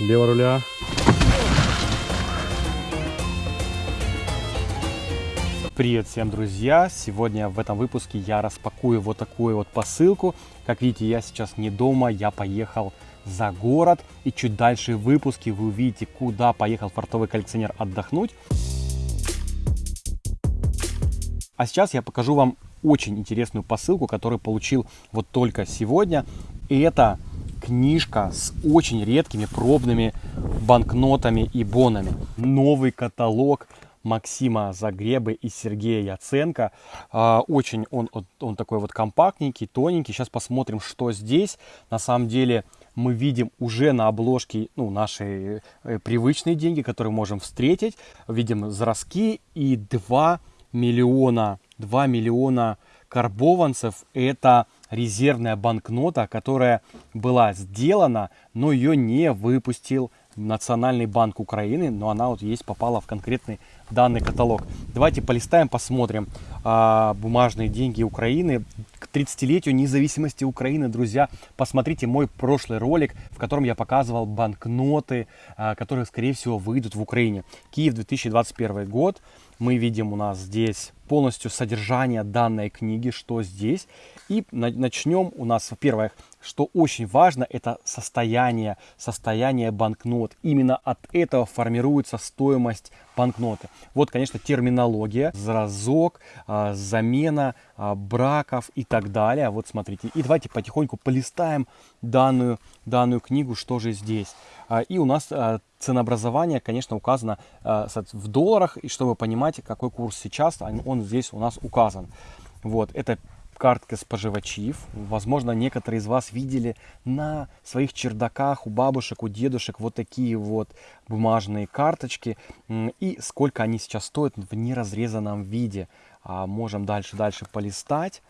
лево руля. Привет всем, друзья! Сегодня в этом выпуске я распакую вот такую вот посылку. Как видите, я сейчас не дома, я поехал за город. И чуть дальше в выпуске вы увидите, куда поехал фартовый коллекционер отдохнуть. А сейчас я покажу вам очень интересную посылку, которую получил вот только сегодня. И это книжка с очень редкими пробными банкнотами и бонами. Новый каталог Максима Загребы и Сергея Яценко. А, очень он, он такой вот компактненький, тоненький. Сейчас посмотрим, что здесь. На самом деле мы видим уже на обложке ну, наши э, привычные деньги, которые можем встретить. Видим зразки и 2 миллиона, 2 миллиона карбованцев. Это резервная банкнота, которая была сделана, но ее не выпустил Национальный банк Украины, но она вот есть, попала в конкретный данный каталог. Давайте полистаем, посмотрим а, бумажные деньги Украины. К 30-летию независимости Украины, друзья, посмотрите мой прошлый ролик, в котором я показывал банкноты, а, которые, скорее всего, выйдут в Украине. Киев 2021 год. Мы видим у нас здесь полностью содержание данной книги, что здесь. И начнем у нас, во-первых, что очень важно, это состояние, состояние банкнот. Именно от этого формируется стоимость банкноты. Вот, конечно, терминология, разок, а, замена а, браков и так далее. Вот смотрите. И давайте потихоньку полистаем данную, данную книгу, что же здесь. А, и у нас ценообразование, конечно, указано в долларах. И чтобы понимать, какой курс сейчас, он здесь у нас указан. Вот, это картка споживачів. Возможно, некоторые из вас видели на своих чердаках у бабушек, у дедушек вот такие вот бумажные карточки. И сколько они сейчас стоят в неразрезанном виде. А, можем дальше-дальше полистать.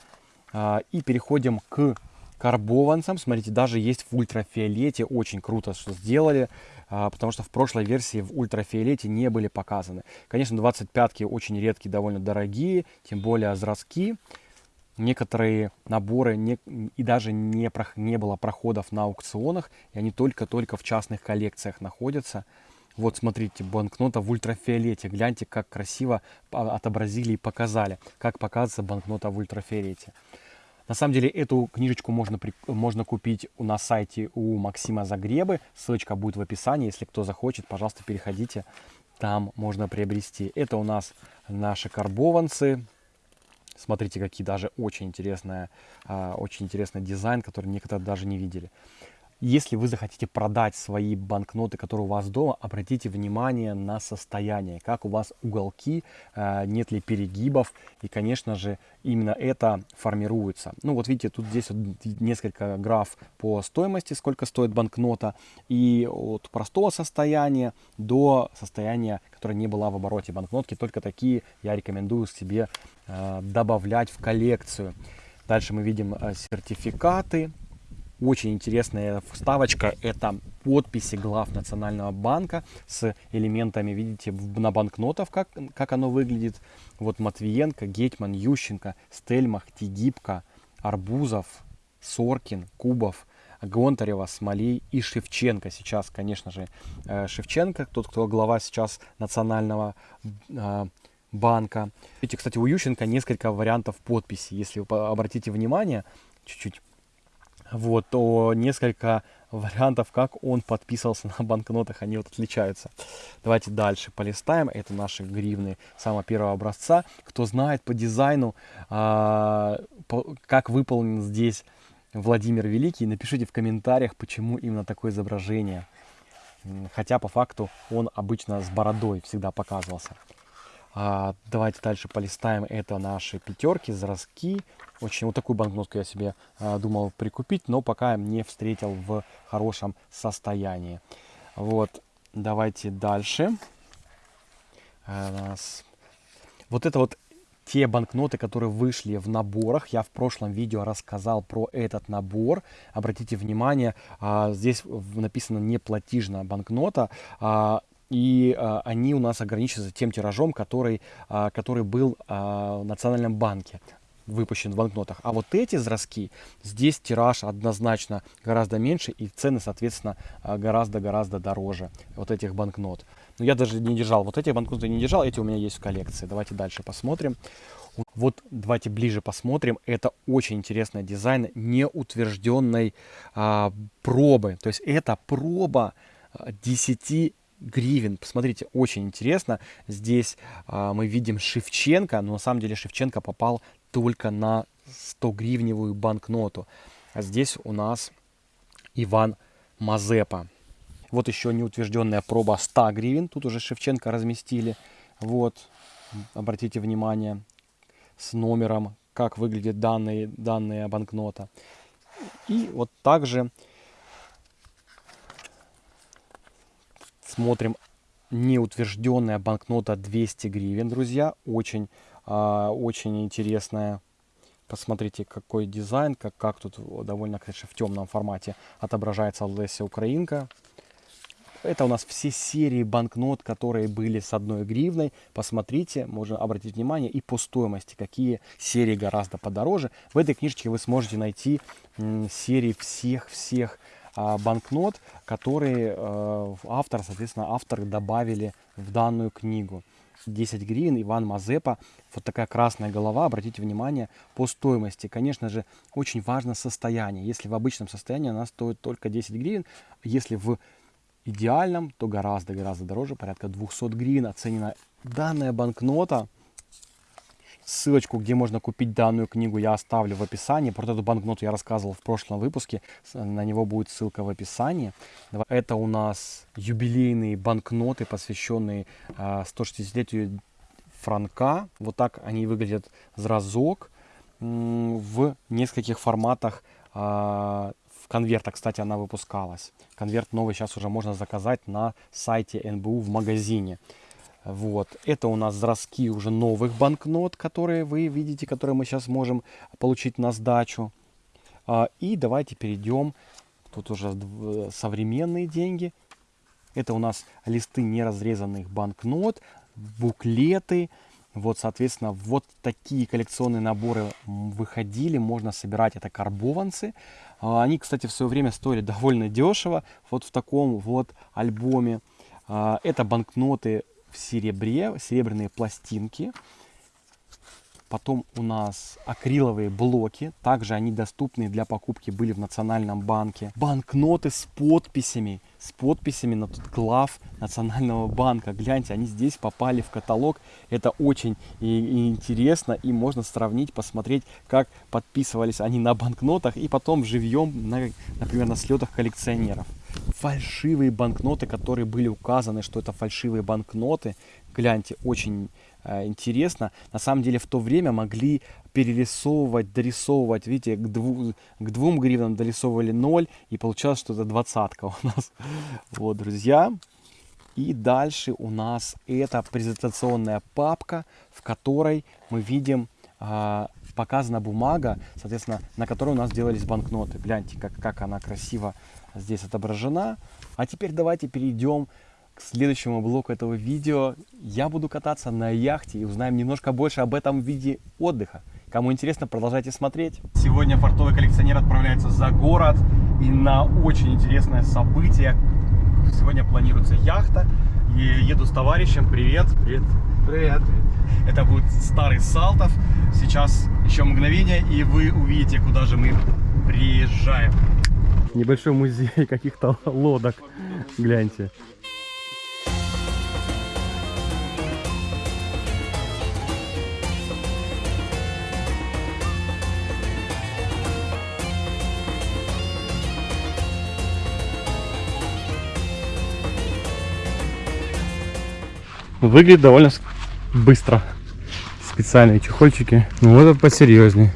А, и переходим к карбованцам. Смотрите, даже есть в ультрафиолете. Очень круто, что сделали. А, потому что в прошлой версии в ультрафиолете не были показаны. Конечно, 25-ки очень редкие, довольно дорогие. Тем более зразки некоторые наборы не, и даже не, не было проходов на аукционах, и они только-только в частных коллекциях находятся. Вот смотрите, банкнота в ультрафиолете. Гляньте, как красиво отобразили и показали, как показывается банкнота в ультрафиолете. На самом деле эту книжечку можно, можно купить на сайте у Максима Загребы. Ссылочка будет в описании. Если кто захочет, пожалуйста, переходите. Там можно приобрести. Это у нас наши карбованцы. Смотрите, какие даже очень интересная, очень интересный дизайн, который некоторые даже не видели. Если вы захотите продать свои банкноты, которые у вас дома, обратите внимание на состояние, как у вас уголки, э, нет ли перегибов. И, конечно же, именно это формируется. Ну вот видите, тут здесь вот несколько граф по стоимости, сколько стоит банкнота. И от простого состояния до состояния, которое не было в обороте банкнотки. Только такие я рекомендую себе добавлять в коллекцию. Дальше мы видим э, сертификаты, очень интересная вставочка. Это подписи глав Национального банка с элементами, видите, на банкнотах, как, как оно выглядит. Вот Матвиенко, Гетьман, Ющенко, Стельмах, Тигибко, Арбузов, Соркин, Кубов, Гонтарева, Смолей и Шевченко. Сейчас, конечно же, э, Шевченко, тот, кто глава сейчас Национального э, банка. Видите, кстати, у Ющенко несколько вариантов подписи. Если вы обратите внимание, чуть-чуть вот, то несколько вариантов, как он подписывался на банкнотах, они вот отличаются. Давайте дальше полистаем. Это наши гривны самого первого образца. Кто знает по дизайну, а, как выполнен здесь Владимир Великий, напишите в комментариях, почему именно такое изображение. Хотя по факту он обычно с бородой всегда показывался. А, давайте дальше полистаем. Это наши пятерки, зразки. Очень вот такую банкнотку я себе а, думал прикупить, но пока не встретил в хорошем состоянии. Вот, давайте дальше. А, вот это вот те банкноты, которые вышли в наборах. Я в прошлом видео рассказал про этот набор. Обратите внимание, здесь написано не платежная банкнота. А, и а, они у нас ограничиваются тем тиражом, который, а, который был а, в Национальном банке. выпущен в банкнотах. А вот эти зразки, здесь тираж однозначно гораздо меньше и цены, соответственно, а, гораздо-гораздо дороже вот этих банкнот. Но я даже не держал, вот эти банкноты не держал, эти у меня есть в коллекции. Давайте дальше посмотрим. Вот давайте ближе посмотрим. Это очень интересный дизайн неутвержденной а, пробы. То есть это проба 10 гривен. Посмотрите, очень интересно. Здесь а, мы видим Шевченко, но на самом деле Шевченко попал только на 100-гривневую банкноту. А здесь у нас Иван Мазепа. Вот еще неутвержденная проба 100 гривен. Тут уже Шевченко разместили. Вот, обратите внимание, с номером, как выглядит данные, данная банкнота. И вот также Смотрим неутвержденная банкнота 200 гривен, друзья. Очень, а, очень интересная. Посмотрите, какой дизайн, как, как тут довольно, конечно, в темном формате отображается Леся Украинка. Это у нас все серии банкнот, которые были с одной гривной. Посмотрите, можно обратить внимание и по стоимости, какие серии гораздо подороже. В этой книжечке вы сможете найти серии всех-всех банкнот, которые э, автор, соответственно, автор добавили в данную книгу. 10 гривен, Иван Мазепа, вот такая красная голова, обратите внимание, по стоимости. Конечно же, очень важно состояние. Если в обычном состоянии она стоит только 10 гривен, если в идеальном, то гораздо-гораздо дороже, порядка 200 гривен оценена данная банкнота. Ссылочку, где можно купить данную книгу, я оставлю в описании. Про эту банкноту я рассказывал в прошлом выпуске. На него будет ссылка в описании. Это у нас юбилейные банкноты, посвященные 160-летию франка. Вот так они выглядят зразок в нескольких форматах а, в конвертах, кстати, она выпускалась. Конверт новый сейчас уже можно заказать на сайте НБУ в магазине. Вот. Это у нас зразки уже новых банкнот, которые вы видите, которые мы сейчас можем получить на сдачу. А, и давайте перейдем. Тут уже современные деньги. Это у нас листы неразрезанных банкнот, буклеты. Вот, соответственно, вот такие коллекционные наборы выходили. Можно собирать. Это карбованцы. А, они, кстати, в свое время стоили довольно дешево. Вот в таком вот альбоме. А, это банкноты в серебре, серебряные пластинки. Потом у нас акриловые блоки. Также они доступны для покупки были в Национальном банке. Банкноты с подписями. С подписями на тут глав Национального банка. Гляньте, они здесь попали в каталог. Это очень и, и интересно. И можно сравнить, посмотреть, как подписывались они на банкнотах. И потом живьем, на, например, на слетах коллекционеров фальшивые банкноты, которые были указаны, что это фальшивые банкноты. Гляньте, очень э, интересно. На самом деле в то время могли перерисовывать, дорисовывать, видите, к, дву, к двум гривнам дорисовывали 0, и получалось, что это двадцатка у нас. Вот, друзья. И дальше у нас это презентационная папка, в которой мы видим э, показана бумага, соответственно, на которой у нас делались банкноты. Гляньте, как, как она красиво здесь отображена. А теперь давайте перейдем к следующему блоку этого видео. Я буду кататься на яхте и узнаем немножко больше об этом виде отдыха. Кому интересно, продолжайте смотреть. Сегодня фартовый коллекционер отправляется за город и на очень интересное событие. Сегодня планируется яхта. И еду с товарищем. Привет. Привет. Привет. Это будет старый Салтов. Сейчас еще мгновение, и вы увидите, куда же мы приезжаем небольшой музей каких-то лодок. Гляньте. Выглядит довольно быстро. Специальные чехольчики. Ну вот это посерьезнее.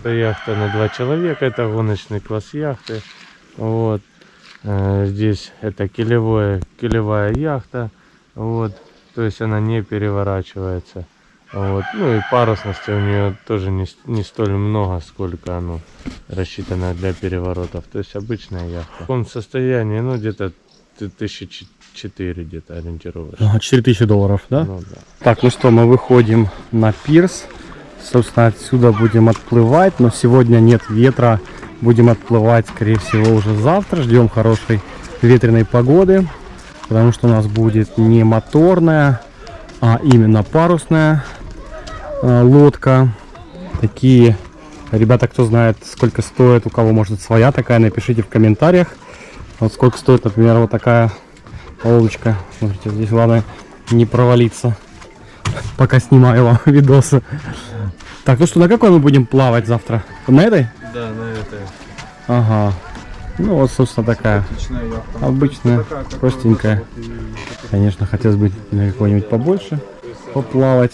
Это яхта на два человека, это гоночный класс яхты. Вот. Э, здесь это килевое, килевая яхта. Вот. То есть она не переворачивается. Вот. Ну и парусности у нее тоже не, не столь много, сколько оно рассчитано для переворотов. То есть обычная яхта. В каком состоянии, ну где-то тысячи четыре где-то ориентировочно. Ага, 4000 долларов, да? Ну, да? Так, ну что, мы выходим на пирс. Собственно, отсюда будем отплывать, но сегодня нет ветра. Будем отплывать, скорее всего, уже завтра. Ждем хорошей ветреной погоды, потому что у нас будет не моторная, а именно парусная э, лодка. Такие, ребята, кто знает, сколько стоит, у кого может своя такая, напишите в комментариях. Вот сколько стоит, например, вот такая лодочка. Смотрите, здесь главное не провалиться, пока снимаю вам видосы. Так, ну что, на какой мы будем плавать завтра? На этой? Да. Ага. Ну вот, собственно, такая обычная, простенькая. Конечно, хотелось бы на какой-нибудь побольше поплавать.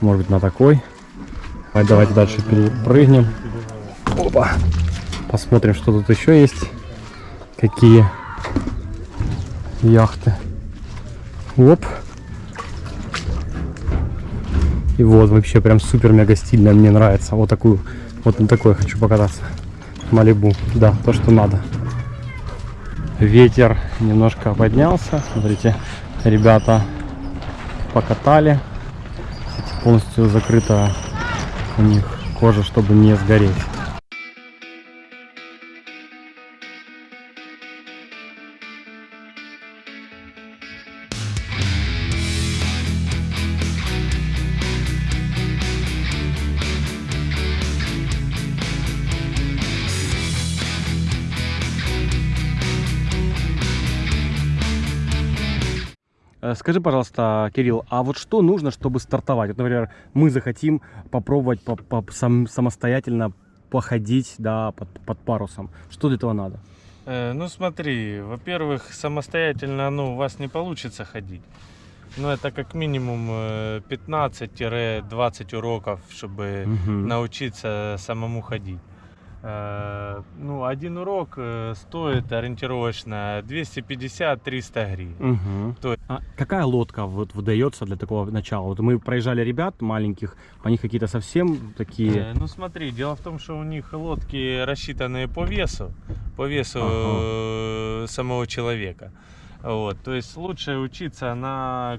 Может быть, на такой. Давайте, давайте дальше перепрыгнем. Опа. Посмотрим, что тут еще есть. Какие яхты. Оп. И вот вообще прям супер мега стильная, мне нравится. Вот такую, вот на такой хочу покататься. Малибу, да, то что надо. Ветер немножко поднялся. Смотрите, ребята покатали. Полностью закрыта у них кожа, чтобы не сгореть. Скажи, пожалуйста, Кирилл, а вот что нужно, чтобы стартовать? Вот, например, мы захотим попробовать по -по сам самостоятельно походить да, под, под парусом. Что для этого надо? Э, ну смотри, во-первых, самостоятельно ну, у вас не получится ходить. Ну, это как минимум 15-20 э, уроков, чтобы угу. научиться самому ходить. Э, ну, один урок э, стоит ориентировочно 250-300 гривен. Угу. То есть... а какая лодка вот выдается для такого начала? Вот мы проезжали ребят маленьких, по них какие-то совсем такие... Э, ну смотри, дело в том, что у них лодки рассчитаны по весу, по весу ага. самого человека. Вот, то есть лучше учиться на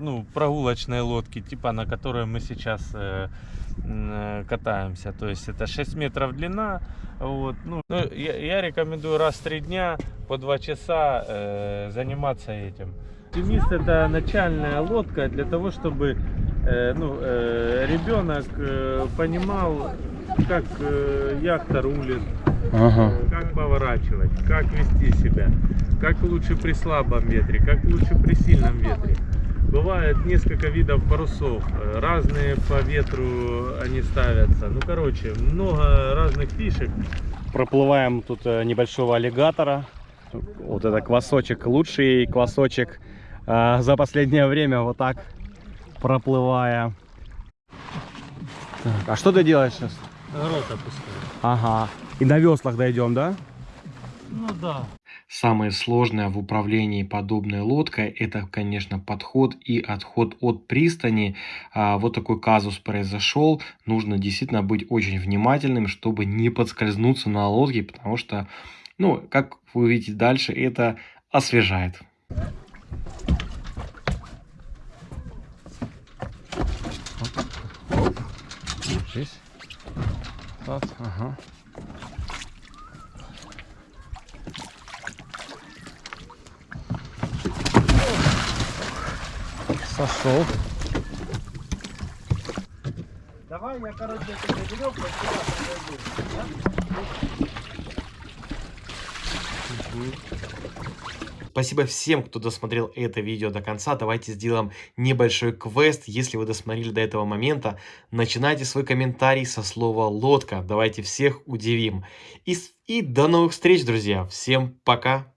ну, прогулочной лодке, типа на которой мы сейчас катаемся. То есть это 6 метров длина. Вот. Ну, ну, я, я рекомендую раз в 3 дня по 2 часа э, заниматься этим. Оптимист это начальная лодка для того, чтобы э, ну, э, ребенок э, понимал, как э, яхта рулит, ага. э, как поворачивать, как вести себя, как лучше при слабом ветре, как лучше при сильном ветре. Бывает несколько видов парусов, разные по ветру они ставятся. Ну, короче, много разных фишек. Проплываем тут э, небольшого аллигатора. Вот это квасочек, лучший квасочек э, за последнее время, вот так проплывая. Так, а что ты делаешь сейчас? Рот опускаю. Ага. И на веслах дойдем, да? Ну да. Самое сложное в управлении подобной лодкой это, конечно, подход и отход от пристани. А, вот такой казус произошел. Нужно действительно быть очень внимательным, чтобы не подскользнуться на лодке, потому что, ну, как вы увидите дальше, это освежает. Здесь. Ага. Сошел. Давай я, короче, тебе веревку Спасибо всем, кто досмотрел это видео до конца. Давайте сделаем небольшой квест. Если вы досмотрели до этого момента, начинайте свой комментарий со слова «лодка». Давайте всех удивим. И, и до новых встреч, друзья. Всем пока.